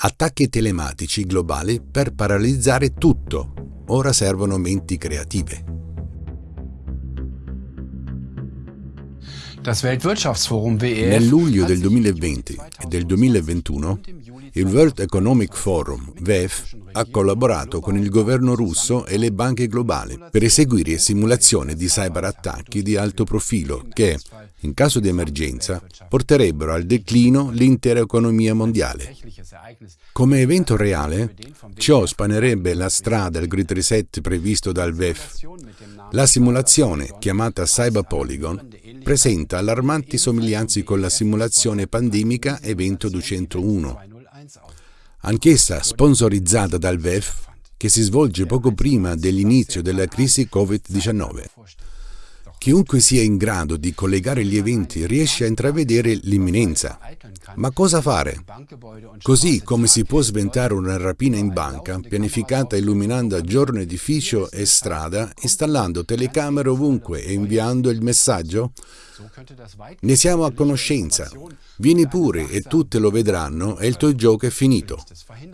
Attacchi telematici globali per paralizzare tutto. Ora servono menti creative. Nel luglio del 2020 e del 2021 il World Economic Forum, WEF, ha collaborato con il governo russo e le banche globali per eseguire simulazioni di cyberattacchi di alto profilo che, in caso di emergenza, porterebbero al declino l'intera economia mondiale. Come evento reale, ciò spanerebbe la strada al Great Reset previsto dal WEF. La simulazione, chiamata Cyber Polygon, presenta allarmanti somiglianze con la simulazione pandemica Evento 201, anch'essa sponsorizzata dal VEF, che si svolge poco prima dell'inizio della crisi Covid-19. Chiunque sia in grado di collegare gli eventi riesce a intravedere l'imminenza. Ma cosa fare? Così come si può sventare una rapina in banca, pianificata illuminando a giorno edificio e strada, installando telecamere ovunque e inviando il messaggio? Ne siamo a conoscenza. Vieni pure e tutte lo vedranno e il tuo gioco è finito.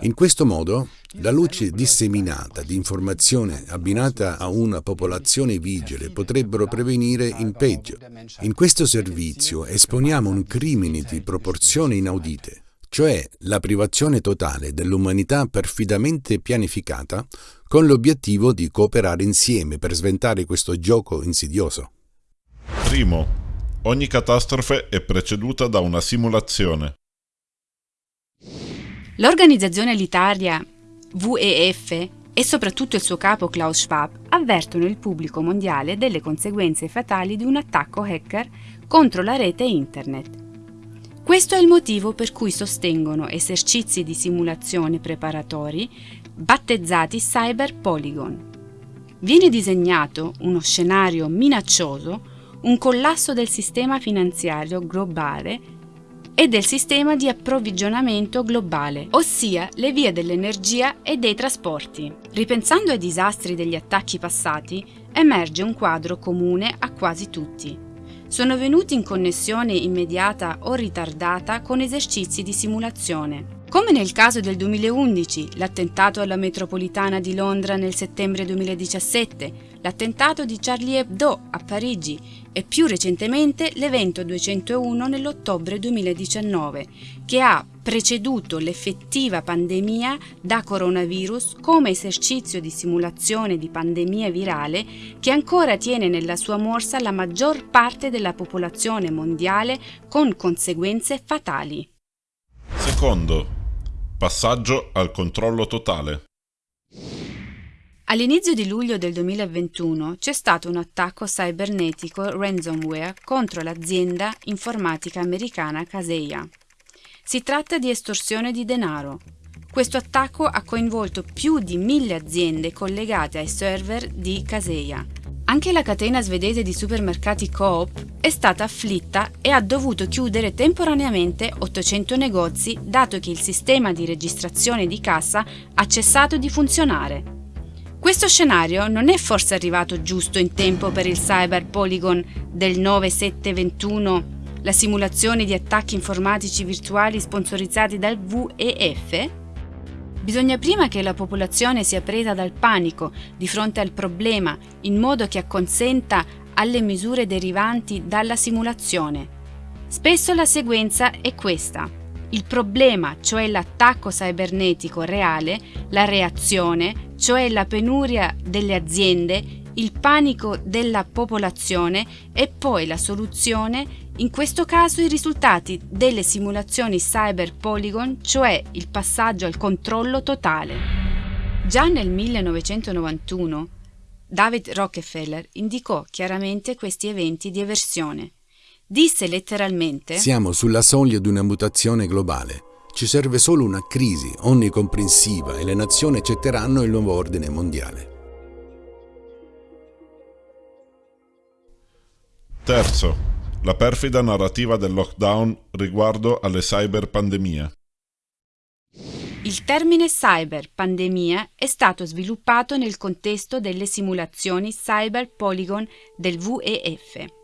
In questo modo, la luce disseminata di informazione abbinata a una popolazione vigile potrebbero prevenire in peggio. In questo servizio esponiamo un crimine di proporzioni inaudite cioè la privazione totale dell'umanità perfidamente pianificata con l'obiettivo di cooperare insieme per sventare questo gioco insidioso. Primo, Ogni catastrofe è preceduta da una simulazione. L'organizzazione elitaria WEF e soprattutto il suo capo Klaus Schwab avvertono il pubblico mondiale delle conseguenze fatali di un attacco hacker contro la rete internet. Questo è il motivo per cui sostengono esercizi di simulazione preparatori battezzati Cyber Polygon. Viene disegnato uno scenario minaccioso un collasso del sistema finanziario globale e del sistema di approvvigionamento globale, ossia le vie dell'energia e dei trasporti. Ripensando ai disastri degli attacchi passati, emerge un quadro comune a quasi tutti. Sono venuti in connessione immediata o ritardata con esercizi di simulazione. Come nel caso del 2011, l'attentato alla metropolitana di Londra nel settembre 2017, l'attentato di Charlie Hebdo a Parigi e più recentemente l'evento 201 nell'ottobre 2019, che ha preceduto l'effettiva pandemia da coronavirus come esercizio di simulazione di pandemia virale che ancora tiene nella sua morsa la maggior parte della popolazione mondiale con conseguenze fatali. Secondo, passaggio al controllo totale. All'inizio di luglio del 2021 c'è stato un attacco cibernetico ransomware contro l'azienda informatica americana Kaseya. Si tratta di estorsione di denaro. Questo attacco ha coinvolto più di mille aziende collegate ai server di Kaseya. Anche la catena svedese di supermercati Coop è stata afflitta e ha dovuto chiudere temporaneamente 800 negozi dato che il sistema di registrazione di cassa ha cessato di funzionare. Questo scenario non è forse arrivato giusto in tempo per il Cyber Polygon del 9721, la simulazione di attacchi informatici virtuali sponsorizzati dal VEF? Bisogna prima che la popolazione sia presa dal panico di fronte al problema in modo che acconsenta alle misure derivanti dalla simulazione. Spesso la sequenza è questa. Il problema, cioè l'attacco cibernetico reale, la reazione, cioè la penuria delle aziende, il panico della popolazione e poi la soluzione, in questo caso i risultati delle simulazioni Cyber Polygon, cioè il passaggio al controllo totale. Già nel 1991 David Rockefeller indicò chiaramente questi eventi di eversione. Disse letteralmente Siamo sulla soglia di una mutazione globale ci serve solo una crisi onnicomprensiva e le nazioni accetteranno il nuovo ordine mondiale. Terzo, la perfida narrativa del lockdown riguardo alle cyberpandemie. Il termine cyber pandemia è stato sviluppato nel contesto delle simulazioni Cyber Polygon del VEF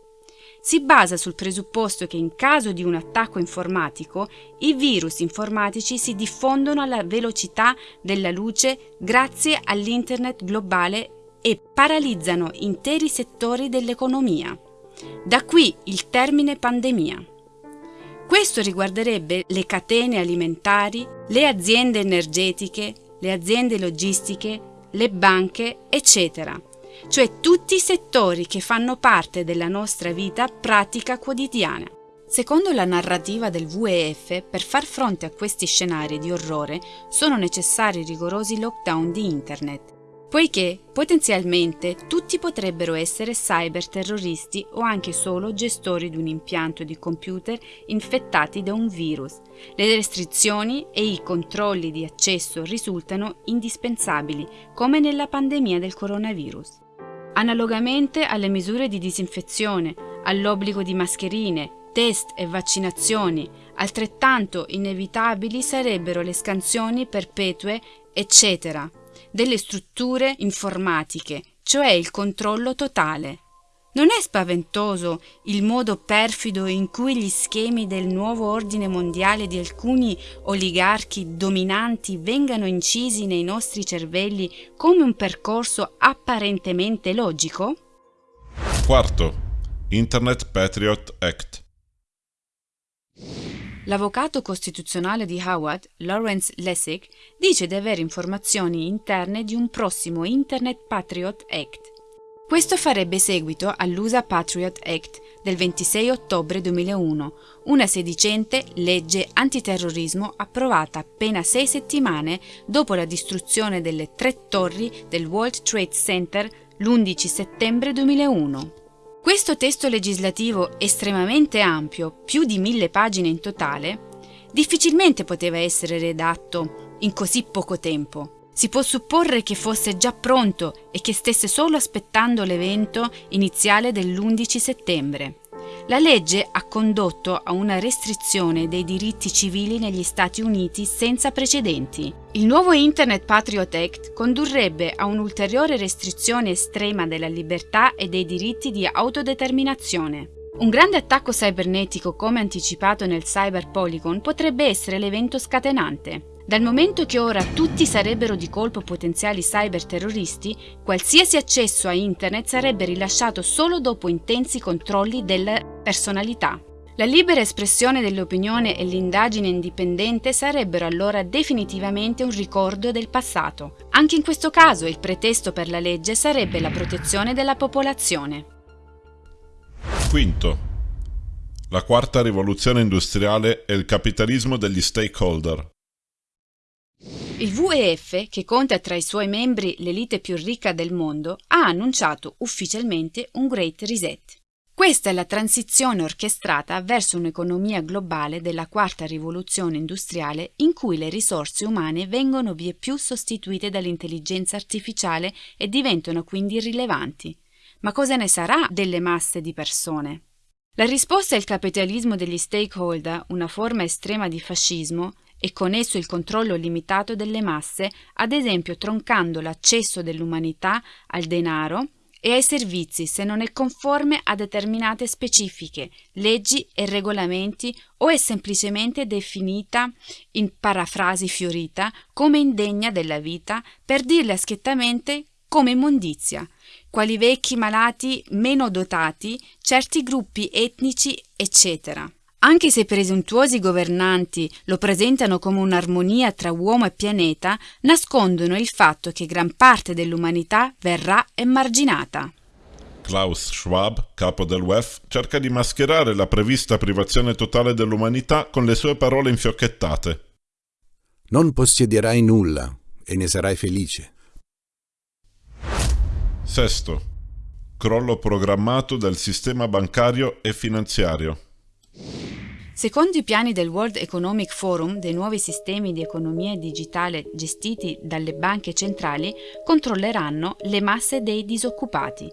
si basa sul presupposto che in caso di un attacco informatico i virus informatici si diffondono alla velocità della luce grazie all'Internet globale e paralizzano interi settori dell'economia. Da qui il termine pandemia. Questo riguarderebbe le catene alimentari, le aziende energetiche, le aziende logistiche, le banche, eccetera cioè tutti i settori che fanno parte della nostra vita pratica quotidiana. Secondo la narrativa del WEF, per far fronte a questi scenari di orrore sono necessari rigorosi lockdown di Internet, poiché potenzialmente tutti potrebbero essere cyberterroristi o anche solo gestori di un impianto di computer infettati da un virus. Le restrizioni e i controlli di accesso risultano indispensabili, come nella pandemia del coronavirus. Analogamente alle misure di disinfezione, all'obbligo di mascherine, test e vaccinazioni, altrettanto inevitabili sarebbero le scansioni perpetue, eccetera, delle strutture informatiche, cioè il controllo totale. Non è spaventoso il modo perfido in cui gli schemi del nuovo ordine mondiale di alcuni oligarchi dominanti vengano incisi nei nostri cervelli come un percorso apparentemente logico? Quarto. Internet Patriot Act. L'avvocato costituzionale di Howard, Lawrence Lessig, dice di avere informazioni interne di un prossimo Internet Patriot Act questo farebbe seguito all'USA Patriot Act del 26 ottobre 2001, una sedicente legge antiterrorismo approvata appena sei settimane dopo la distruzione delle tre torri del World Trade Center l'11 settembre 2001. Questo testo legislativo estremamente ampio, più di mille pagine in totale, difficilmente poteva essere redatto in così poco tempo. Si può supporre che fosse già pronto e che stesse solo aspettando l'evento iniziale dell'11 settembre. La legge ha condotto a una restrizione dei diritti civili negli Stati Uniti senza precedenti. Il nuovo Internet Patriot Act condurrebbe a un'ulteriore restrizione estrema della libertà e dei diritti di autodeterminazione. Un grande attacco cibernetico come anticipato nel Cyber Polygon potrebbe essere l'evento scatenante. Dal momento che ora tutti sarebbero di colpo potenziali cyberterroristi, qualsiasi accesso a Internet sarebbe rilasciato solo dopo intensi controlli della personalità. La libera espressione dell'opinione e l'indagine indipendente sarebbero allora definitivamente un ricordo del passato. Anche in questo caso il pretesto per la legge sarebbe la protezione della popolazione. Quinto. La quarta rivoluzione industriale è il capitalismo degli stakeholder. Il WEF, che conta tra i suoi membri l'elite più ricca del mondo, ha annunciato ufficialmente un Great Reset. Questa è la transizione orchestrata verso un'economia globale della quarta rivoluzione industriale in cui le risorse umane vengono vie più sostituite dall'intelligenza artificiale e diventano quindi irrilevanti. Ma cosa ne sarà delle masse di persone? La risposta è il capitalismo degli stakeholder, una forma estrema di fascismo, e con esso il controllo limitato delle masse, ad esempio troncando l'accesso dell'umanità al denaro e ai servizi se non è conforme a determinate specifiche, leggi e regolamenti o è semplicemente definita in parafrasi fiorita come indegna della vita per dirle schiettamente come immondizia, quali vecchi malati meno dotati, certi gruppi etnici, eccetera. Anche se i presuntuosi governanti lo presentano come un'armonia tra uomo e pianeta, nascondono il fatto che gran parte dell'umanità verrà emarginata. Klaus Schwab, capo del WEF, cerca di mascherare la prevista privazione totale dell'umanità con le sue parole infiocchettate. Non possiederai nulla e ne sarai felice. Sesto. Crollo programmato del sistema bancario e finanziario. Secondo i piani del World Economic Forum, dei nuovi sistemi di economia digitale gestiti dalle banche centrali controlleranno le masse dei disoccupati.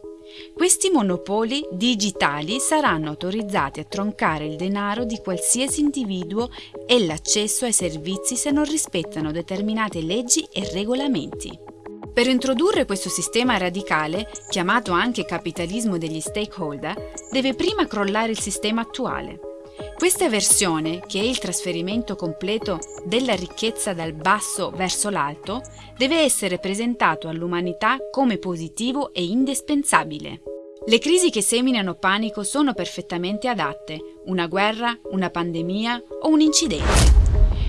Questi monopoli digitali saranno autorizzati a troncare il denaro di qualsiasi individuo e l'accesso ai servizi se non rispettano determinate leggi e regolamenti. Per introdurre questo sistema radicale, chiamato anche capitalismo degli stakeholder, deve prima crollare il sistema attuale. Questa versione, che è il trasferimento completo della ricchezza dal basso verso l'alto, deve essere presentato all'umanità come positivo e indispensabile. Le crisi che seminano panico sono perfettamente adatte, una guerra, una pandemia o un incidente.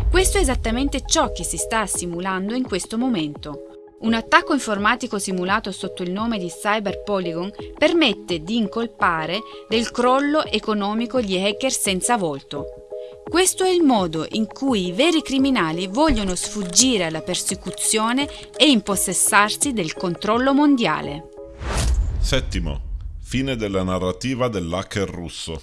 Questo è esattamente ciò che si sta simulando in questo momento, un attacco informatico simulato sotto il nome di Cyber Polygon permette di incolpare del crollo economico gli hacker senza volto. Questo è il modo in cui i veri criminali vogliono sfuggire alla persecuzione e impossessarsi del controllo mondiale. Settimo. Fine della narrativa dell'hacker russo.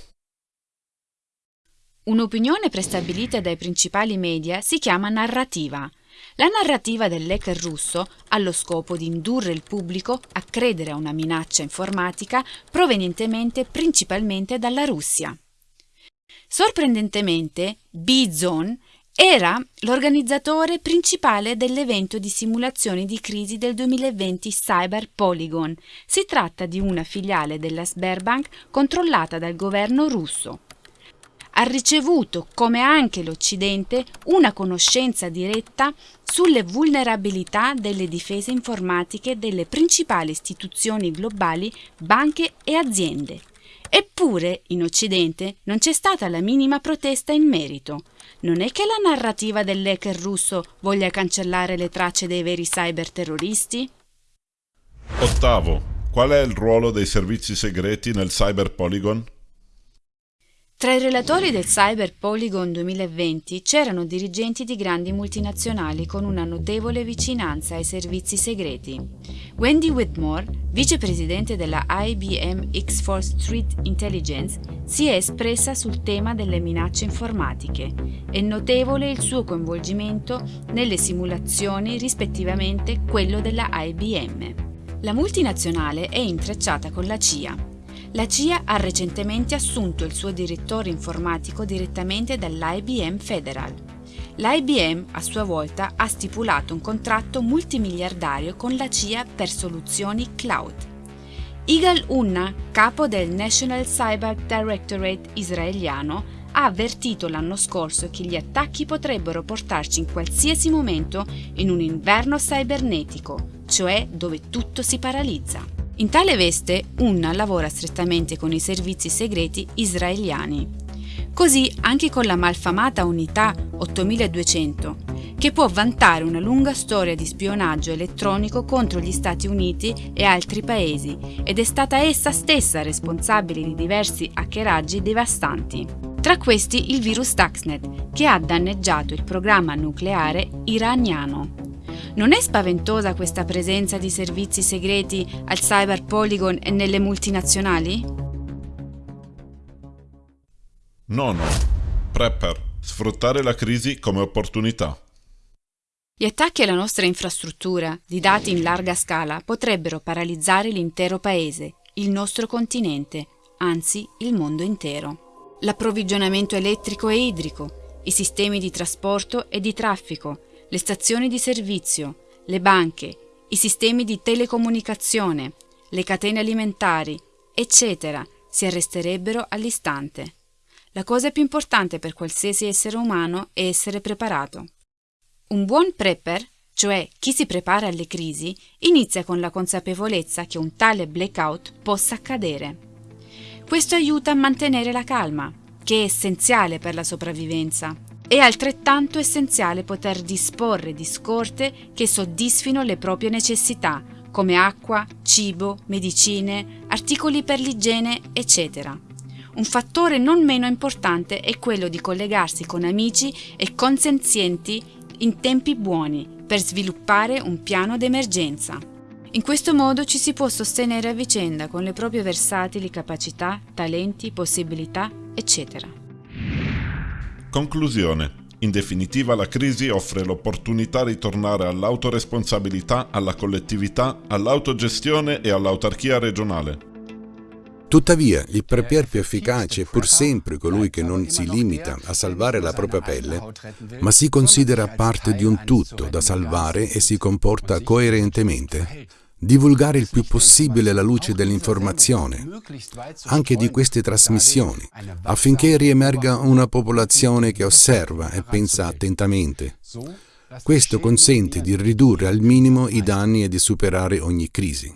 Un'opinione prestabilita dai principali media si chiama narrativa. La narrativa dell'hacker russo ha lo scopo di indurre il pubblico a credere a una minaccia informatica provenientemente principalmente dalla Russia. Sorprendentemente, B-Zone era l'organizzatore principale dell'evento di simulazioni di crisi del 2020 Cyber Polygon. Si tratta di una filiale della Sberbank controllata dal governo russo ha ricevuto, come anche l'Occidente, una conoscenza diretta sulle vulnerabilità delle difese informatiche delle principali istituzioni globali, banche e aziende. Eppure, in Occidente, non c'è stata la minima protesta in merito. Non è che la narrativa dell'hacker russo voglia cancellare le tracce dei veri cyberterroristi? Ottavo. Qual è il ruolo dei servizi segreti nel Cyber Polygon? Tra i relatori del Cyber Polygon 2020 c'erano dirigenti di grandi multinazionali con una notevole vicinanza ai servizi segreti. Wendy Whitmore, vicepresidente della IBM X-Force Street Intelligence, si è espressa sul tema delle minacce informatiche. È notevole il suo coinvolgimento nelle simulazioni, rispettivamente quello della IBM. La multinazionale è intrecciata con la CIA, la CIA ha recentemente assunto il suo direttore informatico direttamente dall'IBM Federal. L'IBM, a sua volta, ha stipulato un contratto multimiliardario con la CIA per soluzioni cloud. Igal Unna, capo del National Cyber Directorate israeliano, ha avvertito l'anno scorso che gli attacchi potrebbero portarci in qualsiasi momento in un inverno cibernetico, cioè dove tutto si paralizza. In tale veste Unna lavora strettamente con i servizi segreti israeliani. Così anche con la malfamata unità 8200, che può vantare una lunga storia di spionaggio elettronico contro gli Stati Uniti e altri paesi ed è stata essa stessa responsabile di diversi hackeraggi devastanti. Tra questi il virus Stuxnet, che ha danneggiato il programma nucleare iraniano. Non è spaventosa questa presenza di servizi segreti al Cyber Polygon e nelle multinazionali? Nono. Prepper. Sfruttare la crisi come opportunità. Gli attacchi alla nostra infrastruttura di dati in larga scala potrebbero paralizzare l'intero paese, il nostro continente, anzi il mondo intero. L'approvvigionamento elettrico e idrico, i sistemi di trasporto e di traffico, le stazioni di servizio, le banche, i sistemi di telecomunicazione, le catene alimentari, eccetera, si arresterebbero all'istante. La cosa più importante per qualsiasi essere umano è essere preparato. Un buon prepper, cioè chi si prepara alle crisi, inizia con la consapevolezza che un tale blackout possa accadere. Questo aiuta a mantenere la calma, che è essenziale per la sopravvivenza. È altrettanto essenziale poter disporre di scorte che soddisfino le proprie necessità, come acqua, cibo, medicine, articoli per l'igiene, eccetera. Un fattore non meno importante è quello di collegarsi con amici e consenzienti in tempi buoni per sviluppare un piano d'emergenza. In questo modo ci si può sostenere a vicenda con le proprie versatili capacità, talenti, possibilità, eccetera. Conclusione. In definitiva la crisi offre l'opportunità di tornare all'autoresponsabilità, alla collettività, all'autogestione e all'autarchia regionale. Tuttavia, il prepier più efficace è pur sempre colui che non si limita a salvare la propria pelle, ma si considera parte di un tutto da salvare e si comporta coerentemente. Divulgare il più possibile la luce dell'informazione, anche di queste trasmissioni, affinché riemerga una popolazione che osserva e pensa attentamente. Questo consente di ridurre al minimo i danni e di superare ogni crisi.